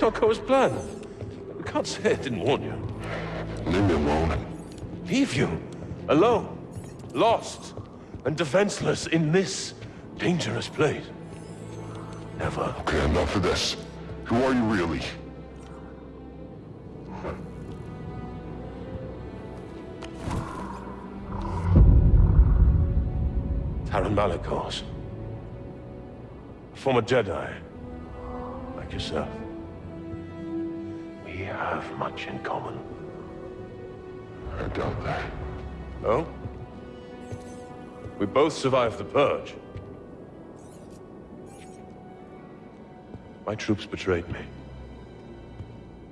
did not go as planned. You can't say I didn't warn you. Leave me alone. Leave you? Alone? Lost? And defenseless in this dangerous place? Never. Okay, enough of this. Who are you really? Taron Malicos. A former Jedi. Like yourself. We have much in common. I doubt that. No? We both survived the Purge. My troops betrayed me.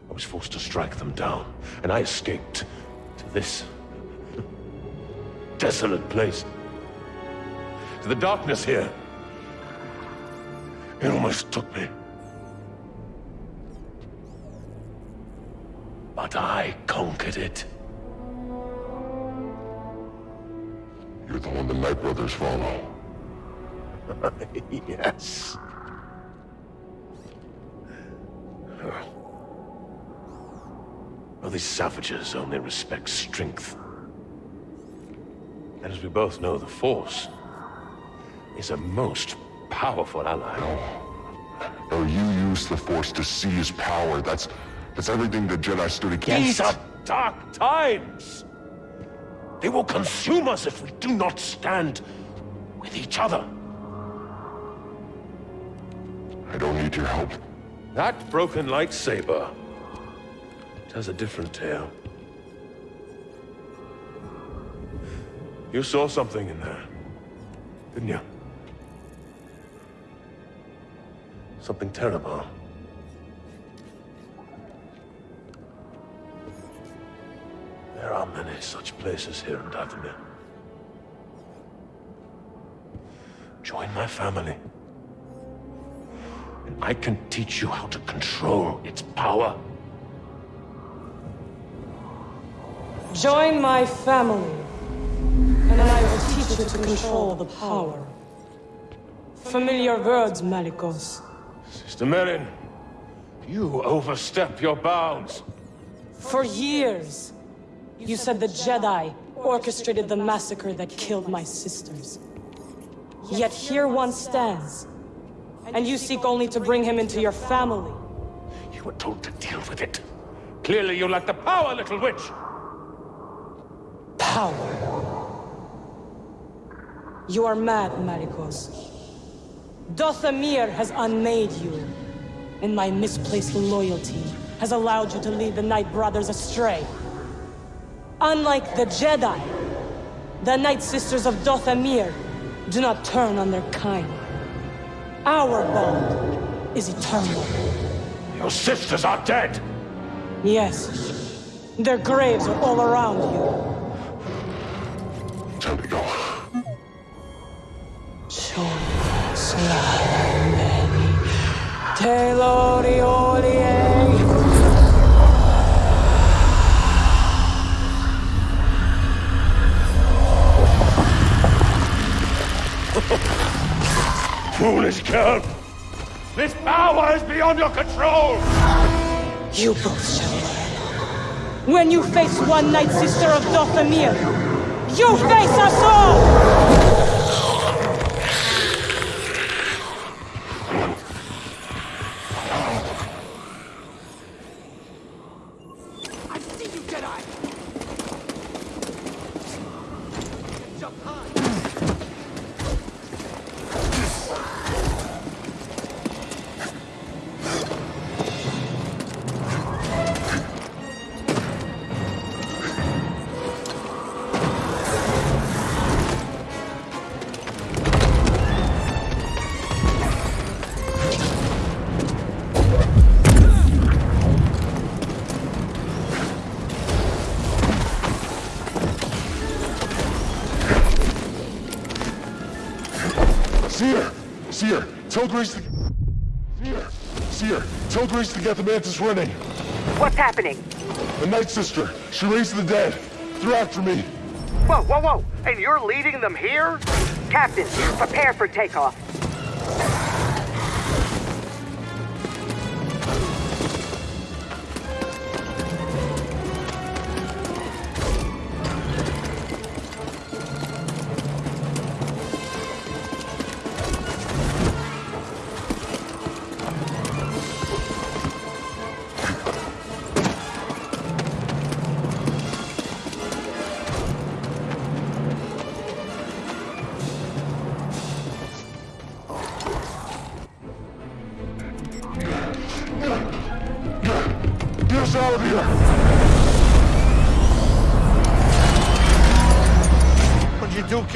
I was forced to strike them down, and I escaped to this desolate place. To the darkness here. It almost took me. But I conquered it. You're the one the Night Brothers follow. yes. Well, these savages only respect strength. And as we both know, the Force is a most powerful ally. No, you use the Force to seize power. That's... that's everything the Jedi stood against. These are dark times! They will consume us if we do not stand with each other. I don't need your help. That broken lightsaber tells a different tale. You saw something in there, didn't you? Something terrible. There are many such places here in Dathomir. Join my family. And I can teach you how to control its power. Join my family, and I will teach you to control the power. Familiar words, Malicos. Sister Merrin, you overstep your bounds. For years, you said the Jedi orchestrated the massacre that killed my sisters. Yet here one stands, and you seek only to bring him into your family. You were told to deal with it. Clearly you lack the power, little witch. Power. You are mad, Malicos. Dathomir has unmade you, and my misplaced loyalty has allowed you to lead the Night Brothers astray. Unlike the Jedi, the Night Sisters of Dathomir do not turn on their kind. Our bond is eternal. Your sisters are dead. Yes, their graves are all around you. Time to go. Foolish girl. This power is beyond your control. You both shall learn. When you face one Night Sister of Dathomir, you face us all! Cere! Cere! Tell Greez to... Cere! Cere! Tell Greez to get the Mantis running! What's happening? The Night Sister! She raised the dead! They're after me! Whoa, whoa, whoa! And you're leading them here? Captain, prepare for takeoff.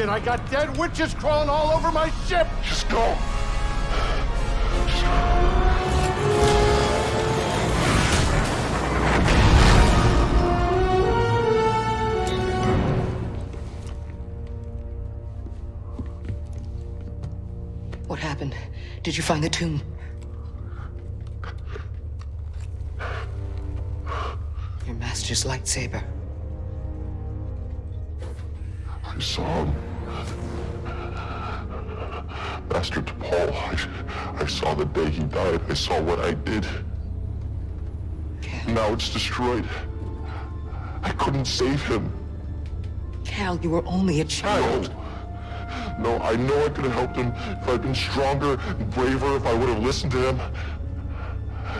What'd you do, kid? I got dead witches crawling all over my ship! Just go! What happened? Did you find the tomb? Your master's lightsaber. I saw him. Master Tapal, I, I saw the day he died. I saw what I did. Cal, Now it's destroyed. I couldn't save him. Cal, you were only a child. No, I know I could have helped him if I'd been stronger and braver, if I would have listened to him.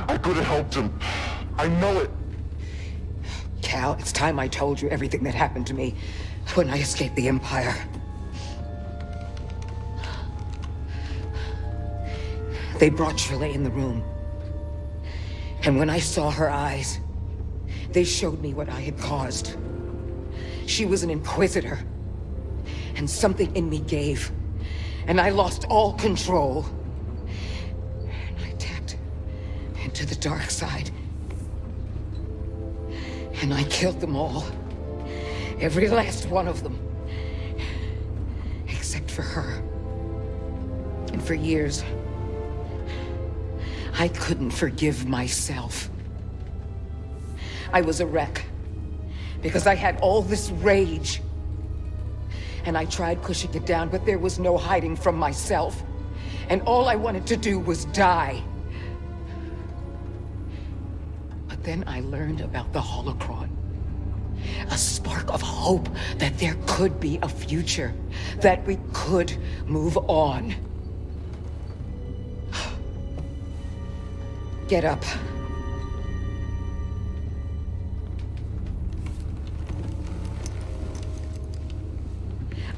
I could have helped him. I know it. Cal, it's time I told you everything that happened to me when I escaped the Empire. They brought Trilla in the room. And when I saw her eyes, they showed me what I had caused. She was an inquisitor. And something in me gave. And I lost all control. And I tapped into the dark side. And I killed them all. Every last one of them. Except for her. And for years, I couldn't forgive myself. I was a wreck. Because I had all this rage. And I tried pushing it down, but there was no hiding from myself. And all I wanted to do was die. But then I learned about the holocron. A spark of hope that there could be a future. That we could move on. Get up.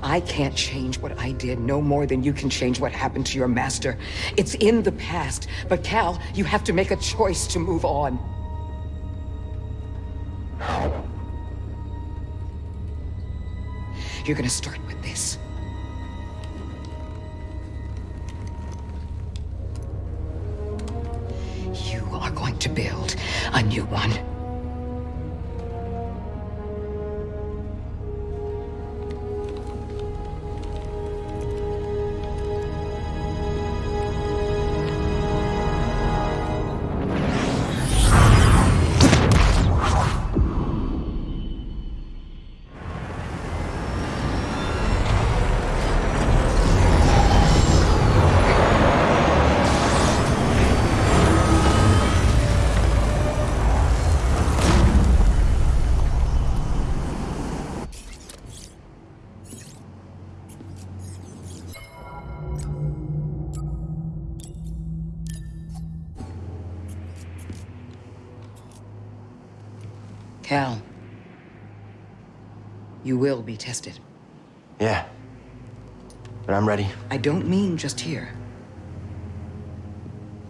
I can't change what I did no more than you can change what happened to your master. It's in the past. But Cal, you have to make a choice to move on. You're gonna start with this. To build a new one. Cal. You will be tested. Yeah. But I'm ready. I don't mean just here.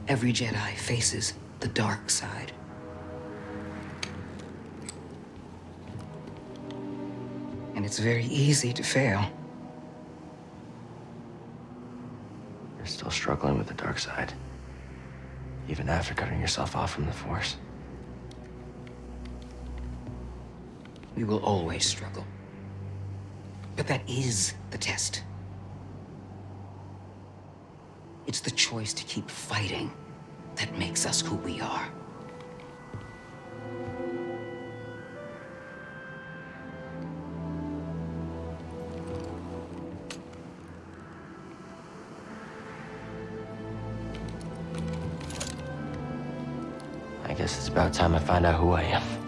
Every Jedi faces the dark side. And it's very easy to fail. You're still struggling with the dark side. Even after cutting yourself off from the Force. We will always struggle. But that is the test. It's the choice to keep fighting that makes us who we are. I guess it's about time I find out who I am.